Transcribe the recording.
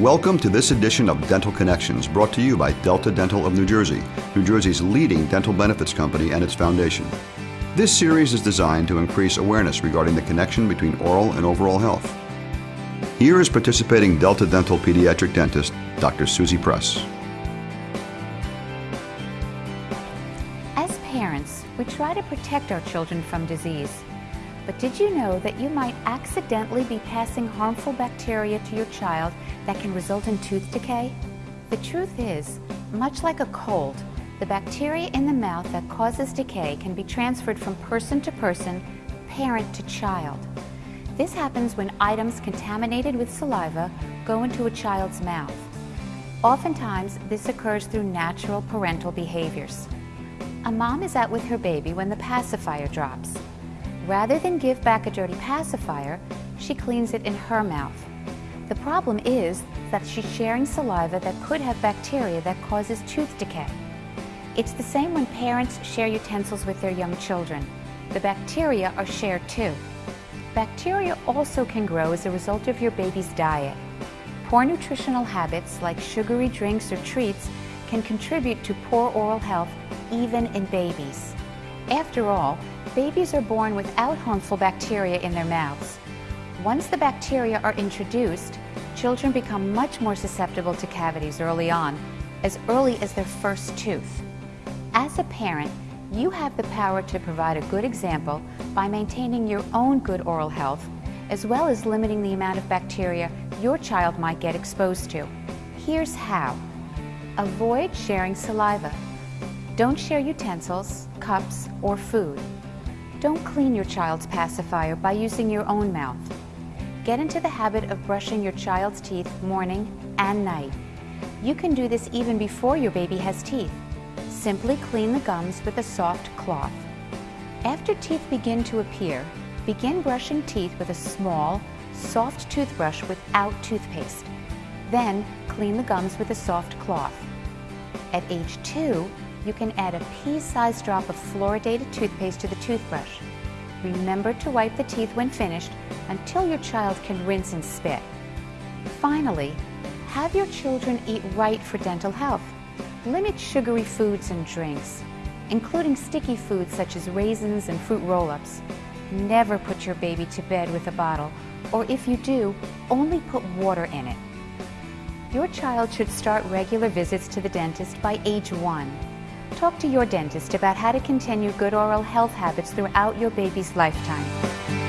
Welcome to this edition of Dental Connections, brought to you by Delta Dental of New Jersey, New Jersey's leading dental benefits company and its foundation. This series is designed to increase awareness regarding the connection between oral and overall health. Here is participating Delta Dental pediatric dentist, Dr. Susie Press. As parents, we try to protect our children from disease. But did you know that you might accidentally be passing harmful bacteria to your child that can result in tooth decay? The truth is, much like a cold, the bacteria in the mouth that causes decay can be transferred from person to person, parent to child. This happens when items contaminated with saliva go into a child's mouth. Oftentimes, this occurs through natural parental behaviors. A mom is out with her baby when the pacifier drops. Rather than give back a dirty pacifier, she cleans it in her mouth. The problem is that she's sharing saliva that could have bacteria that causes tooth decay. It's the same when parents share utensils with their young children. The bacteria are shared too. Bacteria also can grow as a result of your baby's diet. Poor nutritional habits like sugary drinks or treats can contribute to poor oral health even in babies. After all, babies are born without harmful bacteria in their mouths. Once the bacteria are introduced, children become much more susceptible to cavities early on, as early as their first tooth. As a parent, you have the power to provide a good example by maintaining your own good oral health, as well as limiting the amount of bacteria your child might get exposed to. Here's how. Avoid sharing saliva. Don't share utensils, cups, or food. Don't clean your child's pacifier by using your own mouth. Get into the habit of brushing your child's teeth morning and night. You can do this even before your baby has teeth. Simply clean the gums with a soft cloth. After teeth begin to appear, begin brushing teeth with a small, soft toothbrush without toothpaste. Then clean the gums with a soft cloth. At age two, you can add a pea-sized drop of fluoridated toothpaste to the toothbrush. Remember to wipe the teeth when finished until your child can rinse and spit. Finally, have your children eat right for dental health. Limit sugary foods and drinks, including sticky foods such as raisins and fruit roll-ups. Never put your baby to bed with a bottle, or if you do, only put water in it. Your child should start regular visits to the dentist by age one. Talk to your dentist about how to continue good oral health habits throughout your baby's lifetime.